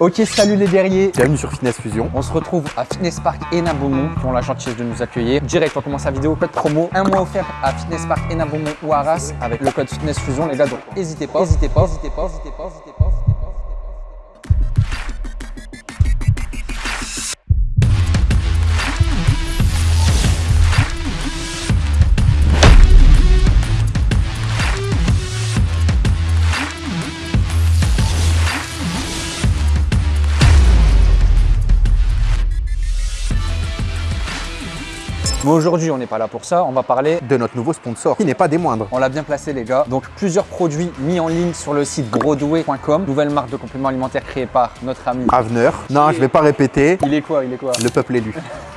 Ok, salut les guerriers. Bienvenue sur Fitness Fusion. On se retrouve à Fitness Park Enaboumont qui ont la gentillesse de nous accueillir. Direct, on commence la vidéo, code promo, un mois offert à Fitness Park Enaboumont ou Arras avec le code Fitness Fusion les gars, donc n'hésitez pas, n'hésitez pas, n'hésitez pas, n'hésitez n'hésitez pas, Mais aujourd'hui, on n'est pas là pour ça, on va parler De notre nouveau sponsor, qui n'est pas des moindres. On l'a bien placé les gars. Donc plusieurs produits mis en ligne sur le site broadway.com. Nouvelle marque de compléments alimentaires créée par notre ami. Avenir. Non, je vais pas répéter. Il est quoi Il est quoi? Le peuple élu.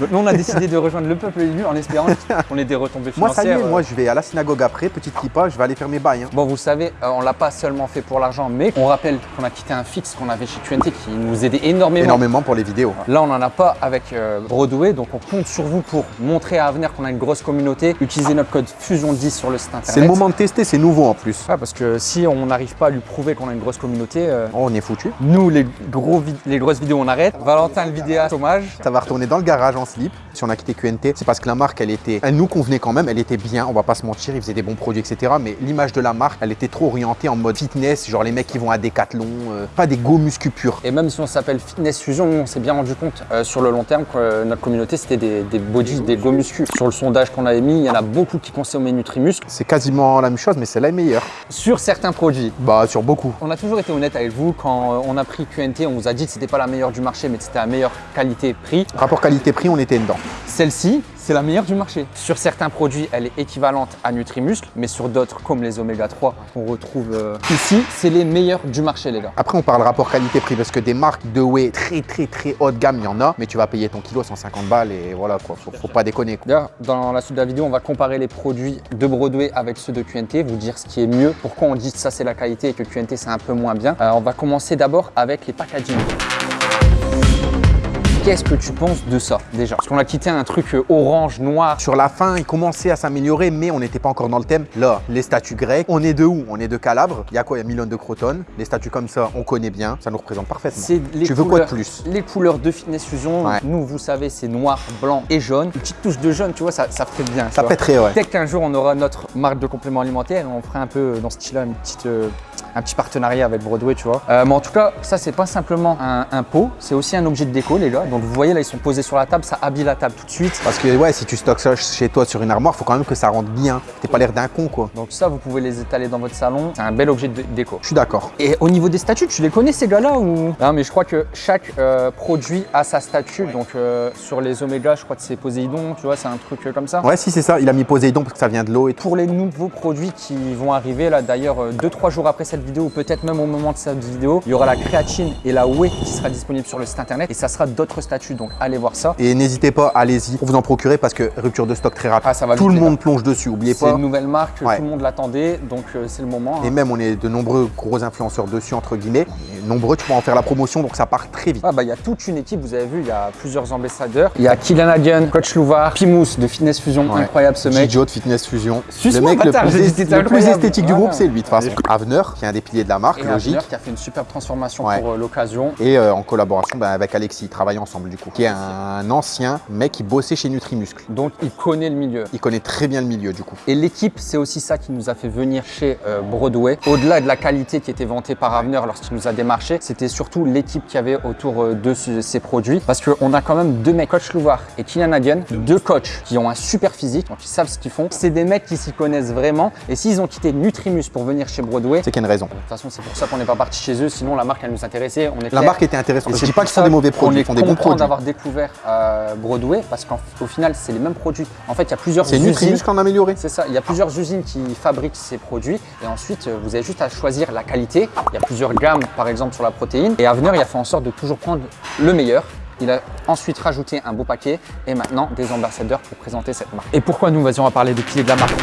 Donc nous on a décidé de rejoindre le peuple élu en espérant qu'on ait des retombées Moi, ça y financières. est, moi, je vais à la synagogue après, petite kippa, je vais aller faire mes bails. hein. Bon, vous savez, euh, on l'a pas seulement fait pour l'argent, mais on rappelle qu'on a quitté un fixe qu'on avait chez QNT qui nous aidait énormément. Énormément pour les vidéos. Là, on n'en a pas avec euh, Broadway, donc on compte sur vous pour montrer à Avenir qu'on a une grosse communauté. Utilisez notre code FUSION10 sur le site internet. C'est le moment de tester, c'est nouveau en plus. Ouais, parce que si on n'arrive pas à lui prouver qu'on a une grosse communauté, euh, Oh, on est foutu. nous, les, gros les grosses vidéos, on arrête. Valentin, le vidéaste, hommage. Ça va retourner dans le garage en slip. Si on a quitté QNT, c'est parce que la marque, elle était, elle nous convenait quand même, elle était bien, on va pas se mentir, ils faisaient des bons produits, etc. Mais l'image de la marque, elle était trop orientée en mode fitness, genre les mecs qui vont à Decathlon, euh, pas des go muscu purs. Et même si on s'appelle Fitness Fusion, on s'est bien rendu compte euh, sur le long terme que euh, notre communauté, c'était des, des body, des go muscu. Sur le sondage qu'on avait mis, il y en a beaucoup qui consommaient Nutrimuscle C'est quasiment la même chose, mais c'est la meilleure. sur certains produits. Bah, sur beaucoup. On a toujours été honnête avec vous. Quand euh, on a pris QNT, on vous a dit que c'était pas la meilleure du marché, mais que c'était la meilleure qualité-prix. Rapport qualité-prix, on était dedans. Celle-ci, c'est la meilleure du marché. Sur certains produits, elle est équivalente à Nutrimuscle, mais sur d'autres, comme les Oméga 3 qu'on retrouve euh, ici, c'est les meilleurs du marché, les gars. Après, on parle rapport qualité-prix parce que des marques de whey très très très haut de gamme, il y en a, mais tu vas payer ton kilo 150 balles et voilà quoi, faut, faut pas déconner. quoi. D'ailleurs, dans la suite de la vidéo, on va comparer les produits de Broadway avec ceux de QNT, vous dire ce qui est mieux, pourquoi on dit que ça c'est la qualité et que QNT c'est un peu moins bien. Euh, on va commencer d'abord avec les packaging. Qu'est-ce que tu penses de ça déjà? Parce qu'on a quitté un truc euh, orange, noir. Sur la fin, il commençait à s'améliorer, mais on n'était pas encore dans le thème. Là, les statues grecques, on est de où? On est de Calabre. Il y a quoi? Il y a Milan de Crotone. Les statues comme ça, on connaît bien. Ça nous représente parfaitement. Les Tu veux quoi de plus? Les couleurs de Fitness Fusion, Ouais. nous vous savez c'est noir, blanc et jaune. Une petite touche de jaune, tu vois, ça, ça fait bien. Ça pèterait, ouais. Peut-être qu'un jour on aura notre marque de compléments alimentaires et on fera un peu dans ce style-là une petite, euh, un petit partenariat avec Broadway, tu vois. Euh, mais en tout cas, ça c'est pas simplement un, un pot, c'est aussi un objet de déco, les gars. Donc vous voyez là, ils sont posés sur la table, ça habille la table tout de suite. Parce que ouais, si tu stockes ça chez toi sur une armoire, faut quand même que ça rentre bien. T'es pas l'air d'un con, quoi. Donc ça, vous pouvez les étaler dans votre salon. C'est un bel objet de déco. Je suis d'accord. Et au niveau des statues, tu les connais ces gars-là ou? Non, mais je crois que chaque euh, produit a sa statue. Donc euh, sur les Oméga, je crois que c'est Poséidon, tu vois, c'est un truc comme ça. Ouais, si c'est ça. Il a mis Poséidon parce que ça vient de l'eau et tout. Pour les nouveaux produits qui vont arriver là d'ailleurs 2-3 jours après cette vidéo ou peut-être même au moment de cette vidéo, il y aura la créatine et la whey qui sera disponible sur le site internet et ça sera d'autres statuts donc allez voir ça. Et n'hésitez pas, allez-y pour vous en procurer parce que rupture de stock très rapide. Ah, ça va tout le monde plonge dessus, oubliez C'est pas. une nouvelle marque, Ouais. tout le monde l'attendait donc euh, c'est le moment. Et hein. même, on est de nombreux gros influenceurs dessus, entre guillemets. Et nombreux, tu peux en faire la promotion, donc ça part très vite. Ah bah il y a toute une équipe, vous avez vu, il y a plusieurs ambassadeurs. Il y a Kylian Hagen, Coach Louvard, Pimous de Fitness Fusion, Ouais. incroyable ce mec. Gijo de Fitness Fusion. Le mec le plus, est- le esthétique du groupe, c'est lui de toute façon. Avenir, qui est un des piliers de la marque, Et logique. Qui a fait une superbe transformation Ouais. pour euh, l'occasion. Et euh, en collaboration bah, avec Alexis, ils travaillent ensemble du coup. Qui est un ancien mec qui bossait chez Nutrimuscle. Donc il connaît le milieu. Il connaît très bien le milieu du coup. Et l'équipe, c'est aussi ça qui nous a fait venir chez euh, Broadway. Au-delà de la qualité qui était vantée par Avenir lorsqu'il nous a démarché, c'était surtout l'équipe qu'il y avait autour de ce- ces produits. Parce qu'on a quand même deux mecs, Coach Louvard et Kylian Hagen, deux coachs qui ont un super physique, donc ils savent ce qu'ils font. C'est des mecs qui s'y connaissent vraiment. Et s'ils ont quitté Nutrimus pour venir chez Broadway, C'est qu'il y a une raison. De toute façon, c'est pour ça qu'on n'est pas parti chez eux. Sinon, la marque, elle nous intéressait. On est La marque était intéressante. Je c'est dis pas qu'ils font ça des mauvais qu'on produits, est ils font des bons content produits. d'avoir découvert euh, Broadway parce qu'au final, c'est les mêmes produits. En fait, il y a plusieurs C'est usines. Nutrimuscle en amélioré. C'est ça, il y a plusieurs usines qui fabriquent ces produits et ensuite euh, vous avez juste à choisir la qualité. Il y a plusieurs gammes par exemple sur la protéine et Avenir il a fait en sorte de toujours prendre le meilleur. Il a ensuite rajouté un beau paquet et maintenant des ambassadeurs pour présenter cette marque. Et pourquoi nous Vas-y, on va parler des piliers de la marque?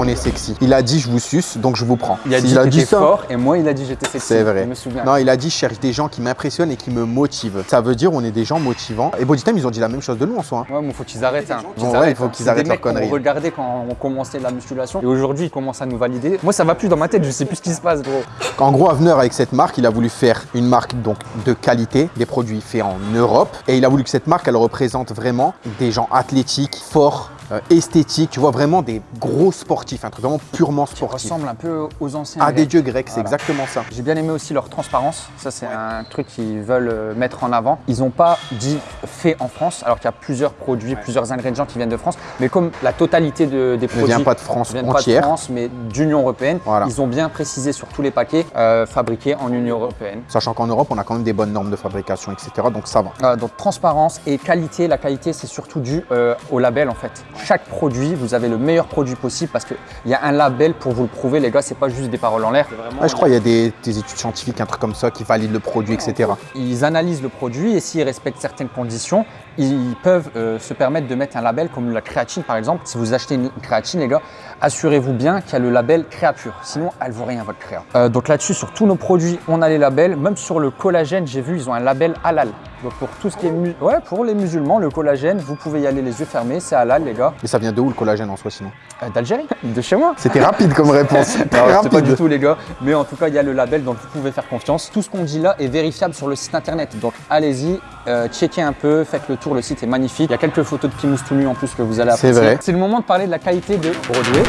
On est sexy. Il a dit je vous suce, donc je vous prends. Il a dit t'étais ça, fort et moi il a dit j'étais sexy. C'est vrai. Je me souviens. Non, il a dit je cherche des gens qui m'impressionnent et qui me motivent. Ça veut dire on est des gens motivants. Et Bodytime, ils ont dit la même chose de nous en soi. hein. Ouais, mais faut qu'ils arrêtent. Hein. Bon, Qu'ils ouais, il faut hein. qu'ils arrêtent qu'on conneries. regardait quand on commençait la musculation. Et aujourd'hui, ils commencent à nous valider. Moi, ça va plus dans ma tête. Je sais plus ce qui se passe, gros. En gros, Avener, avec cette marque, il a voulu faire une marque donc de qualité, des produits faits en Europe. Et il a voulu que cette marque, elle représente vraiment des gens athlétiques, forts, euh, esthétiques. Tu vois, vraiment des gros sportifs, un truc vraiment purement sportif. ressemble un peu aux anciens. À des dieux grecs, c'est Voilà. exactement ça. J'ai bien aimé aussi leur transparence. Ça, c'est un truc qu'ils veulent euh, mettre en avant. Ils n'ont pas dit fait en France, alors qu'il y a plusieurs produits, plusieurs ingrédients qui viennent de France. Mais comme la totalité de- des Ne produits vient pas de France ne viennent pas de entière. France, mais d'Union européenne, Voilà. ils ont bien précisé sur tous les paquets euh, fabriqués en Union européenne. Sachant qu'en Europe, on a quand même des bonnes normes de fabrication, etc. Donc ça va. Euh, donc transparence et qualité. La qualité, c'est surtout dû euh, au label en fait. Chaque produit, vous avez le meilleur produit possible parce qu'il y a un label pour vous le prouver, les gars. C'est pas juste des paroles en l'air. Ouais, je crois qu'il y a des, des études scientifiques, un truc comme ça, qui valident le produit, etc. Ils analysent le produit et s'ils respectent certaines conditions, ils peuvent euh, se permettre de mettre un label comme la créatine par exemple. Si vous achetez une créatine, les gars, assurez-vous bien qu'il y a le label Créapure. Sinon, elle vaut rien votre créa. Euh, donc là-dessus, sur tous nos produits, on a les labels. Même sur le collagène, j'ai vu, ils ont un label halal. Donc pour tout ce qui est mu- ouais, pour les musulmans, le collagène, vous pouvez y aller les yeux fermés, c'est halal, les gars. Mais ça vient de où le collagène en soi sinon? Euh, D'Algérie, de chez moi. C'était rapide comme réponse. C'est pas rapide. du tout les gars, mais en tout cas il y a le label donc vous pouvez faire confiance. Tout ce qu'on dit là est vérifiable sur le site internet, donc allez-y, euh, checkez un peu, faites le tour, le site est magnifique. Il y a quelques photos de Pimous tout nu en plus que vous allez C'est apprécier. vrai. C'est le moment de parler de la qualité de Broadway.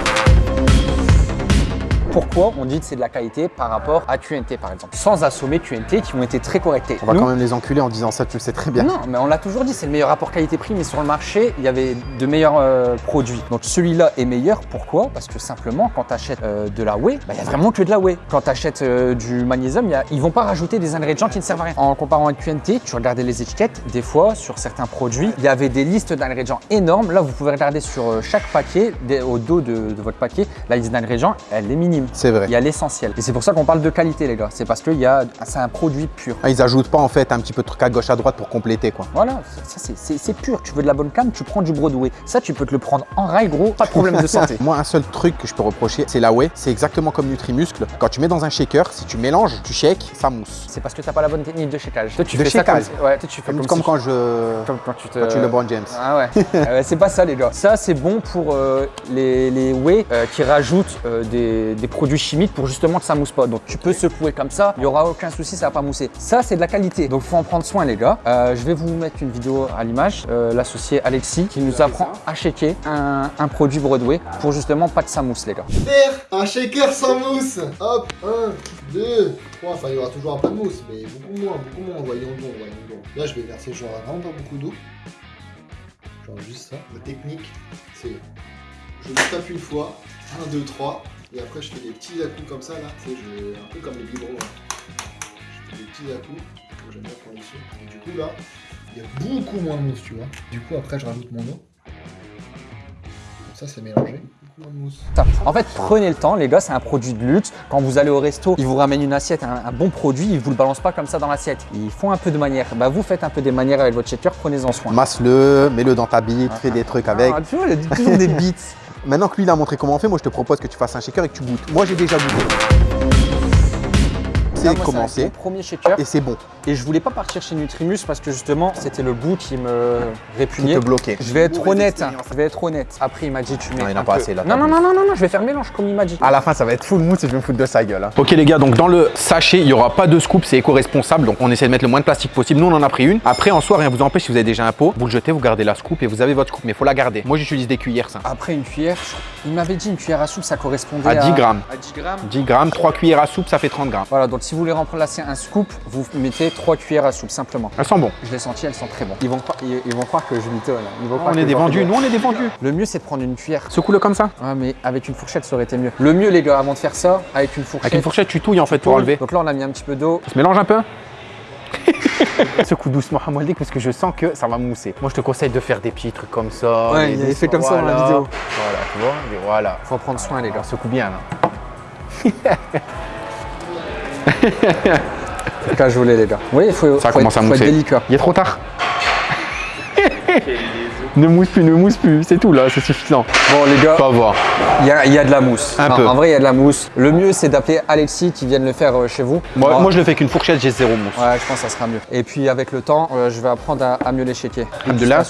Pourquoi on dit que c'est de la qualité par rapport à QNT par exemple Sans assommer QNT qui ont été très correctés. On va Nous, quand même les enculer en disant ça, tu le sais très bien. non, mais on l'a toujours dit, c'est le meilleur rapport qualité-prix, mais sur le marché, il y avait de meilleurs euh, produits. Donc celui-là est meilleur, pourquoi? Parce que simplement, quand tu achètes de la whey, bah, il y a vraiment que de la whey. Quand tu achètes du magnésium, y a- ils vont pas rajouter des ingrédients qui ne servent à rien. En comparant avec QNT, tu regardais les étiquettes, des fois, sur certains produits, il y avait des listes d'ingrédients énormes. Là, vous pouvez regarder sur euh, chaque paquet, des- au dos de, de votre paquet, la liste d'ingrédients, elle est minime. C'est vrai. Il y a l'essentiel. Et c'est pour ça qu'on parle de qualité, les gars. C'est parce que c'est un produit pur. Ah, ils ajoutent pas en fait un petit peu de truc à gauche à droite pour compléter quoi. Voilà, ça c'est- pur. Tu veux de la bonne cam, tu prends du Broadway. Ça, tu peux te le prendre en rail, gros, pas de problème de santé. Moi, un seul truc que je peux reprocher, c'est la whey. C'est exactement comme Nutrimuscle. Quand tu mets dans un shaker, si tu mélanges, tu shakes, ça mousse. C'est parce que t'as pas la bonne technique de shakeage. Toi, tu De fais ça comme, shakeage. ouais, toi, tu fais Comme, comme, comme si- quand je. comme quand tu te. Quand tu LeBron James. Ah ouais. Ah ouais, c'est pas ça les gars. Ça c'est bon pour euh, les, les whey euh, qui rajoutent euh, des, des produits chimiques pour justement que ça mousse pas. Donc tu peux secouer comme ça, il y aura aucun souci, ça va pas mousser. Ça c'est de la qualité. Donc faut en prendre soin les gars. Euh, je vais vous mettre une vidéo à l'image. Euh, L'associé Alexis qui nous apprend à shaker un, produit Broadway pour justement pas que ça mousse les gars. Un shaker sans mousse. Hop, 1, 2, 3. Enfin, il y aura toujours un peu de mousse, mais beaucoup moins, beaucoup moins. Voyons donc, voyons donc. Là, je vais verser genre vraiment pas beaucoup d'eau. Genre juste ça. La technique, c'est je tape une fois, 1, 2, 3, et après je fais des petits à-coups comme ça là. Tu sais, je... un peu comme les biberons. là. Je fais des petits à-coups, que j'aime bien prendre dessus. Et du coup là, il y a beaucoup moins de mousse, tu vois. Du coup, après, je rajoute mon eau. Comme ça, c'est mélangé. Beaucoup moins de mousse. Ça. En fait, prenez le temps, les gars, c'est un produit de luxe. Quand vous allez au resto, ils vous ramènent une assiette, un, un bon produit, ils vous le balancent pas comme ça dans l'assiette. Ils font un peu de manière. Bah, vous faites un peu des manières avec votre shaker, prenez-en soin. Masse-le, mets-le dans ta bite, fais des trucs avec. Ah, tu vois, il y a toujours des bits. Maintenant que lui il a montré comment on fait, moi je te propose que tu fasses un shaker et que tu goûtes. Moi j'ai déjà goûté. Commencé mon premier shaker. et c'est bon. Et je voulais pas partir chez Nutrimus parce que justement, c'était le goût qui me Qui répugnait. te bloquait. Je vais être honnête, hein. je vais être honnête. Après, il m'a dit, tu mets. Non, il n'a pas peu- assez, là, Non, non, non, non, non, non, je vais faire mélange comme il m'a dit. À la fin, ça va être full mousse et je vais me foutre de sa gueule. hein. Ok les gars, donc dans le sachet, il n'y aura pas de scoop, c'est éco-responsable. Donc on essaie de mettre le moins de plastique possible. Nous, on en a pris une. Après, en soi, rien vous empêche si vous avez déjà un pot. Vous le jetez, vous gardez la scoop et vous avez votre scoop. Mais il faut la garder. Moi, j'utilise des cuillères, ça. Après, une cuillère, il m'avait dit une cuillère à soupe, ça correspondait À 10 grammes. À 10 grammes. 10 grammes, 3 cuillères à soupe, ça fait 30 grammes. Voilà, donc si vous voulez remplacer un scoop, vous mettez 3 cuillères à soupe simplement. Elles sont bon. Je l'ai senti, elles sont très bonnes. Ils vont, croire- ils, ils vont croire que je. Ils vont croire On que est des vendus. Nous, on est des vendus. Le mieux c'est de prendre une cuillère. Secoue-le comme ça. Ouais, mais avec une fourchette ça aurait été mieux. Le mieux les gars, avant de faire ça, avec une fourchette. Avec une fourchette, tu touilles en fait pour enlever. Donc là on a mis un petit peu d'eau. Ça se mélange un peu Secoue doucement Hamaldik parce que je sens que ça va mousser. Moi je te conseille de faire des petits trucs comme ça. Ouais, il fait comme ça dans la vidéo. Voilà, tu vois, et voilà. Faut en prendre soin les gars. Secoue bien là. Faut cajoler les gars. Oui, il faut, Ça faut commence être, à faut être mousser. délicat. Il est trop tard. Ne mousse plus, ne mousse plus, c'est tout là, c'est suffisant. Bon les gars, avoir. il y a, il y a de la mousse. Un Non, peu. En vrai, il y a de la mousse. Le mieux, c'est d'appeler Alexis qui vienne le faire euh, chez vous. Moi, Bon, moi, je le fais qu'une fourchette, j'ai zéro mousse. Ouais, je pense que ça sera mieux. Et puis avec le temps, euh, je vais apprendre à, à mieux les shaker. De là.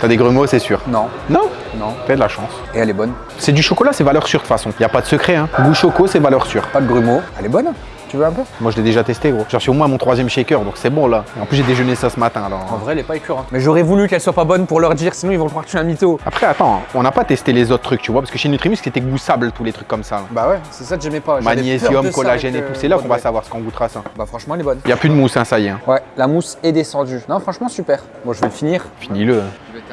T'as des grumeaux, c'est sûr. Non, Non non. T'as de la chance. Et elle est bonne. C'est du chocolat, c'est valeur sûre de toute façon. Y a pas de secret, hein. Goût choco, c'est valeur sûre. Pas de grumeaux. Elle est bonne Tu veux un peu Moi, je l'ai déjà testé, gros. J'ai reçu au moins mon troisième shaker, donc c'est bon là. En plus, j'ai déjeuné ça ce matin, alors. En vrai, elle est pas écœurante. Mais j'aurais voulu qu'elle soit pas bonne pour leur dire, sinon ils vont croire que je suis un mytho. Après, attends, on n'a pas testé les autres trucs, tu vois, parce que chez Nutrimus, c'était goût sable, tous les trucs comme ça. là. Bah ouais, c'est ça que j'aimais pas. Magnésium, collagène et tout. euh, C'est là qu'on va savoir ce qu'on goûtera ça. Bah franchement, elle est bonne. Y a plus de mousse, hein, ça y est. hein. Ouais, la mousse est descendue. Non, franchement, super. Bon, je vais le finir. Finis-le.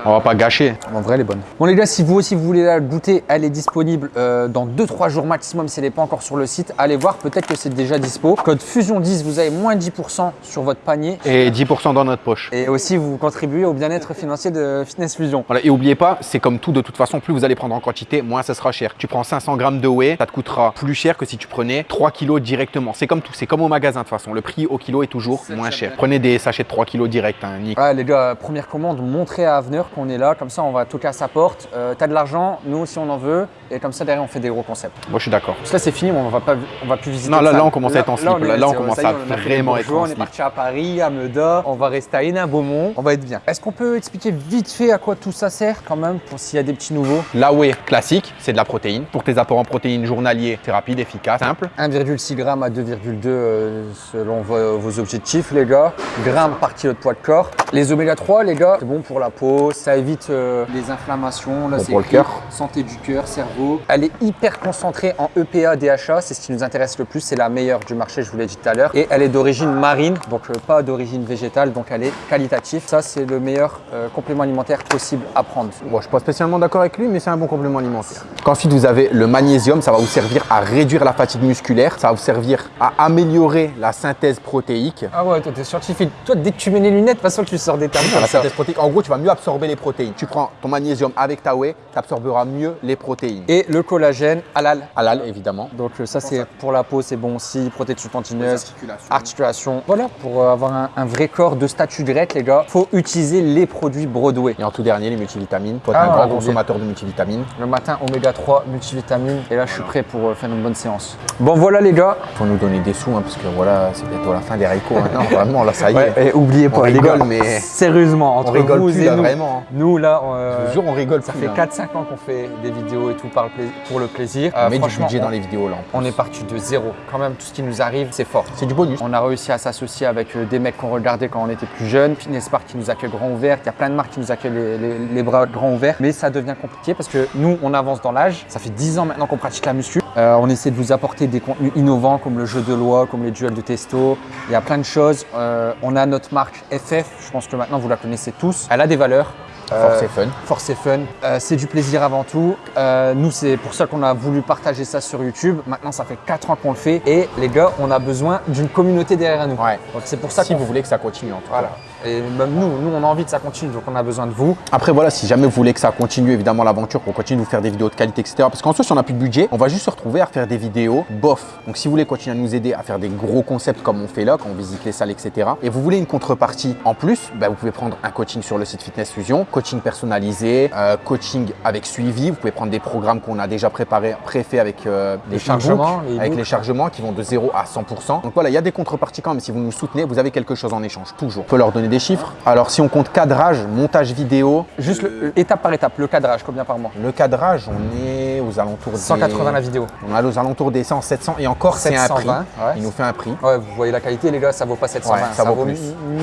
On va pas gâcher. En vrai, elle est bonne. Bon, les gars, si vous aussi vous voulez la goûter, elle est disponible euh, dans 2-3 jours maximum si elle n'est pas encore sur le site. Allez voir, peut-être que c'est déjà dispo. Code Fusion10, vous avez moins 10% sur votre panier. Et 10% dans notre poche. Et aussi, vous contribuez au bien-être financier de Fitness Fusion. Voilà, et oubliez pas, c'est comme tout de toute façon, plus vous allez prendre en quantité, moins ça sera cher. Tu prends 500 grammes de whey, ça te coûtera plus cher que si tu prenais 3 kilos directement. C'est comme tout, c'est comme au magasin de toute façon. Le prix au kilo est toujours moins cher. Prenez des sachets de 3 kilos direct, hein, Nick. Ouais, les gars, première commande, montrez à Avenir qu'on est là. Comme ça, on va toquer à sa porte. Euh, T'as de l'argent, nous aussi on en veut. Et comme ça, derrière, on fait des gros concepts. Moi, je suis d'accord. Parce que là, c'est fini, on va pas, on va plus visiter. Non, là, on commence à être en slip. Là, on commence à vraiment être On est parti à Paris, à Meda. On va rester à Hénin, Beaumont. On va être bien. Est-ce qu'on peut expliquer vite fait à quoi tout ça sert quand même pour s'il y a des petits nouveaux? La whey classique, c'est de la protéine. Pour tes apports en protéines journaliers, c'est rapide, efficace, simple. 1,6 g à 2,2 euh, selon vos, objectifs, les gars. Grammes par kilo de poids de corps. Les oméga 3, les gars, c'est bon pour la peau, ça évite euh, les inflammations. Là, Bon c'est pour le cœur. Santé du cœur, cerveau. Elle est hyper concentrée en EPA, DHA, c'est ce qui nous intéresse le plus. C'est la meilleure du marché, je vous l'ai dit tout à l'heure. Et elle est d'origine marine, donc euh, pas d'origine végétale, donc elle est qualitative. Ça, c'est le meilleur euh, complément alimentaire possible à prendre. Bon, je suis pas spécialement d'accord avec lui, mais c'est un bon complément alimentaire. Ensuite, vous avez le magnésium, ça va vous servir à réduire la fatigue musculaire, ça va vous servir à améliorer la synthèse protéique. Ah ouais, toi, t'es scientifique. Toi, dès que tu mets les lunettes, de toute façon, tu sors des termes. La synthèse protéique, en gros, tu vas mieux absorber les protéines. Tu prends ton magnésium avec ta whey, tu absorberas mieux les protéines. Et le collagène halal. halal, évidemment. Donc euh, ça c'est pour la peau, c'est bon aussi, protection articulations. articulation. Voilà, pour euh, avoir un, un vrai corps de statut grec les gars, faut utiliser les produits Broadway. Et en tout dernier, les multivitamines. Toi, t'es Ah, un grand consommateur de multivitamines. Le matin oméga 3, multivitamines et là je suis prêt pour euh, faire une bonne séance. Bon voilà les gars. Faut nous donner des sous, hein, parce que voilà, c'est bientôt la fin des Rico. hein. Non, vraiment, là, ça y est. Ouais, et oubliez On pas les rigole, gars, mais- sérieusement entre on rigole vous plus, et là, nous, vraiment. nous là, euh, Je vous jure, on rigole ça plus, fait là. 4-5 ans qu'on fait des vidéos et tout par le pla- pour le plaisir. On Euh, met du budget on- dans les vidéos, là. en plus. On est parti de zéro. Quand même, tout ce qui arrive, c'est fort. C'est du bonus. On a réussi à s'associer avec euh, des mecs qu'on regardait quand on était plus jeunes. Fitness Park qui nous accueille grand ouvert. Il y a plein de marques qui nous accueillent les bras grands ouverts. Mais ça devient compliqué parce que nous, on avance dans l'âge. Ça fait 10 ans maintenant qu'on pratique la muscu. Euh, on essaie de vous apporter des contenus innovants comme le jeu de loi, comme les duels de testo. Il y a plein de choses. Euh, on a notre marque FF. Je pense que maintenant, vous la connaissez tous. Elle a des valeurs. Force Euh, et fun. Force et fun. Euh, c'est du plaisir avant tout. Euh, nous, c'est pour ça qu'on a voulu partager ça sur YouTube. Maintenant, ça fait 4 ans qu'on le fait. Et les gars, on a besoin d'une communauté derrière nous. Ouais. Donc c'est pour ça Si vous voulez que ça continue, en tout cas. Voilà. Et même nous, nous, on a envie que ça continue, donc on a besoin de vous. Après, voilà, si jamais vous voulez que ça continue, évidemment, l'aventure, qu'on continue de vous faire des vidéos de qualité, etc. Parce qu'en soi, si on n'a plus de budget, on va juste se retrouver à faire des vidéos bof. Donc, si vous voulez continuer à nous aider à faire des gros concepts comme on fait là, quand on visite les salles, etc. Et vous voulez une contrepartie en plus, bah, vous pouvez prendre un coaching sur le site Fitness Fusion, coaching personnalisé, euh, coaching avec suivi. Vous pouvez prendre des programmes qu'on a déjà préparés, préfaits avec euh, des chargements, les avec les chargements qui vont de 0 à 100%. Donc voilà, il y a des contreparties quand même. Si vous nous soutenez, vous avez quelque chose en échange, toujours. On peut leur donner des chiffres. Alors, si on compte cadrage, montage vidéo, Juste le- étape par étape, le cadrage, combien par mois le cadrage, on est aux alentours des... 180 la vidéo. On est aux alentours des 100, 700 et encore c'est un prix. 720, ouais. Il nous fait un prix. Ouais, vous voyez la qualité, les gars, ça vaut pas 720. Ouais, ça, vaut plus.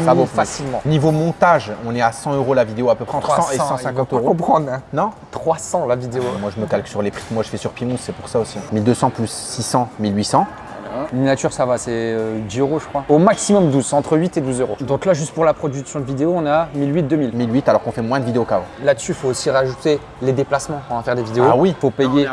ça vaut plus. facilement. Niveau montage, on est à 100 euros la vidéo à peu près entre 100 et ils vont 150 pas euros. comprendre. hein. Non 300 la vidéo. Moi je me calque sur les prix que moi je fais sur Pimous, c'est pour ça aussi. 1200 plus 600, 1800. Miniature, ça va, c'est euh, 10 euros, je crois. Au maximum 12, entre 8 et 12 euros. Donc là, juste pour la production de vidéo, on a 1008, 2000. 1008 alors qu'on fait moins de vidéos qu'avant. Là-dessus, il faut aussi rajouter les déplacements quand on va faire des vidéos. Ah oui. Il faut payer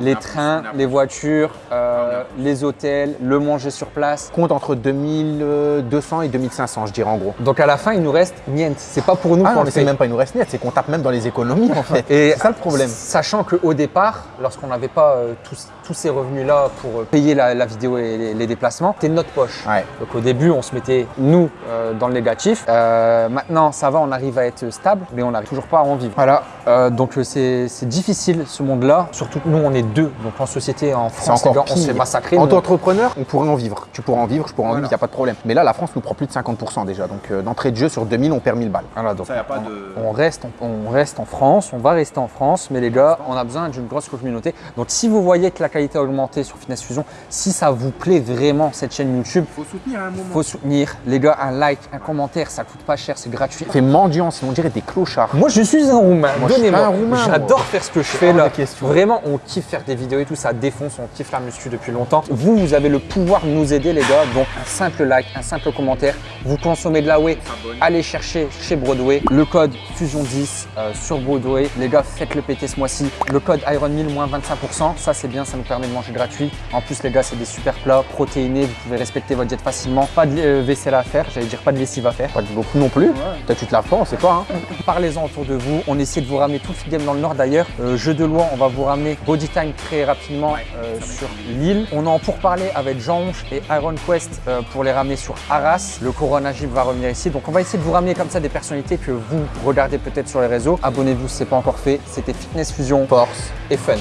les trains, les voitures, euh, les hôtels, le manger sur place. Compte entre 2200 et 2500 je dirais en gros. Donc à la fin, il nous reste niente. C'est pas pour nous Ah c'est même pas une reste nette, c'est qu'on tape même dans les économies en fait. Et c'est ça le problème. Sachant qu'au départ, lorsqu'on n'avait pas euh, tout, tous ces revenus-là pour euh, payer la, la vidéo et les, les déplacements, c'était de notre poche. Ouais. Donc au début, on se mettait, nous, euh, dans le négatif. Euh, maintenant, ça va, on arrive à être stable, mais on n'arrive toujours pas à en vivre. Voilà, Euh, donc c'est difficile ce monde-là. Surtout que nous, on est deux. Donc en société, en France, encore gars, on se fait massacrer. En tant qu'entrepreneur, on pourrait en vivre. Tu pourrais en vivre, je pourrais en Voilà. vivre, il n'y a pas de problème. Mais là, la France nous prend plus de 50% déjà. Donc euh, d'entrée de jeu, sur 2000, on perd 1000 balles. Voilà, donc Ça, y a pas on, de- on reste, on, on reste en France, on va rester en France, mais les gars, on a besoin d'une grosse communauté. Donc si vous voyez que la qualité a augmenté sur Fitness Fusion, si ça vous plaît vraiment cette chaîne YouTube, Faut soutenir à un moment. faut soutenir. Les gars, un like, un commentaire, ça coûte pas cher, c'est gratuit. C'est mendiant, sinon on dirait des clochards. Moi, je suis un Roumain. Moi, je suis Donnez-moi. pas un Roumain, J'adore faire ce que je fais là. Vraiment, on kiffe faire des vidéos et tout, ça défonce, on kiffe la muscu depuis longtemps. Vous, vous avez le pouvoir de nous aider, les gars. Donc, un simple like, un simple commentaire. Vous consommez de la whey, allez chercher chez Broadway le code Fusion10 euh, sur Broadway. Les gars, faites-le péter ce mois-ci. Le code Iron1000 moins 25%. Ça, c'est bien, ça nous permet de manger gratuit. En plus, les gars, c'est des super plats protéinés. Vous pouvez respecter votre diète facilement. Pas de euh, vaisselle à faire, j'allais dire pas de lessive à faire. Pas de beaucoup non plus. Peut-être tu te laves pas, on sait pas. Hein? Parlez-en autour de vous. On essaie de vous ramener tout le feed game dans le Nord d'ailleurs. Euh, jeu de loi, on va vous ramener Body Time très rapidement euh, sur Lille. On est en pourparler avec Jean Honche et Iron Quest euh, pour les ramener sur Arras. Le Corona Gym va revenir ici. Donc on va essayer de vous ramener comme ça des personnalités que vous regardez peut-être sur les réseaux. Abonnez-vous si ce n'est pas encore fait. C'était Fitness Fusion, Force et Fun.